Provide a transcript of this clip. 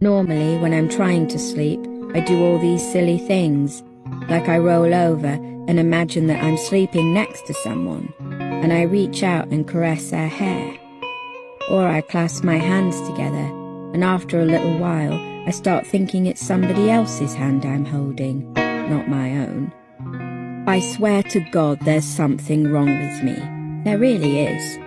Normally, when I'm trying to sleep, I do all these silly things, like I roll over and imagine that I'm sleeping next to someone, and I reach out and caress their hair. Or I clasp my hands together, and after a little while, I start thinking it's somebody else's hand I'm holding, not my own. I swear to God there's something wrong with me. There really is.